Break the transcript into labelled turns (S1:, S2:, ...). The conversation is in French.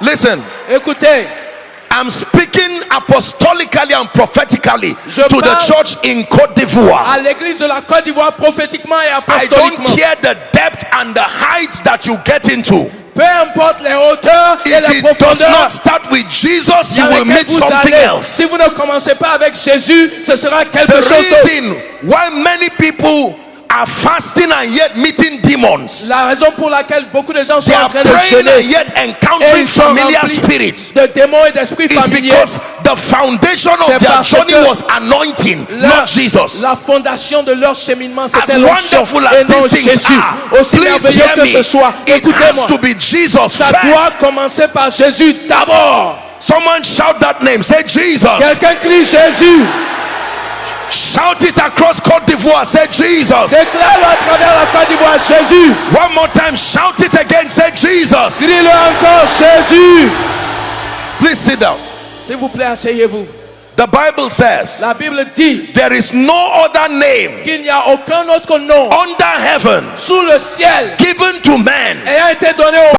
S1: Listen,
S2: Écoutez,
S1: I'm speaking apostolically and prophetically
S2: Je
S1: to the church in Cote d'Ivoire.
S2: à l'église de la Côte d'Ivoire, prophétiquement et
S1: I don't care the depth and the heights that you get into.
S2: peu importe les hauteurs et
S1: If
S2: les
S1: does not start with Jesus, you will meet something
S2: allez,
S1: else.
S2: si vous ne commencez pas avec Jésus, ce sera quelque
S1: The
S2: chose d'autre.
S1: reason why many people are fasting and yet meeting demons,
S2: La raison pour laquelle beaucoup de gens sont
S1: they
S2: en
S1: are
S2: train de
S1: praying and
S2: jeûner
S1: yet
S2: et
S1: encountering familiar spirits.
S2: de démons et d'esprits
S1: It's
S2: familiers.
S1: because the foundation of their journey was anointing,
S2: La,
S1: not Jesus.
S2: la fondation de leur cheminement, c'était
S1: As
S2: l'onction
S1: wonderful
S2: et
S1: as
S2: non Jésus.
S1: are,
S2: Aussi
S1: please
S2: merveilleux
S1: hear
S2: que ce soit,
S1: It has
S2: écoutez-moi,
S1: to be Jesus
S2: ça doit
S1: first.
S2: commencer par Jésus d'abord.
S1: Someone shout that name. Say Jesus.
S2: Quelqu'un crie Jésus.
S1: Shout it across d'Ivoire. Say Jesus.
S2: Déclare-le à travers la Côte d'Ivoire, Jésus.
S1: One more time. Shout it again. Say Jesus.
S2: Crie-le encore, Jésus.
S1: Please sit down.
S2: S'il vous plaît, asseyez-vous.
S1: The Bible says
S2: La Bible dit
S1: there is no other name
S2: qu'il n'y a aucun autre nom
S1: under heaven
S2: sous le ciel
S1: given to man
S2: ayant été donné au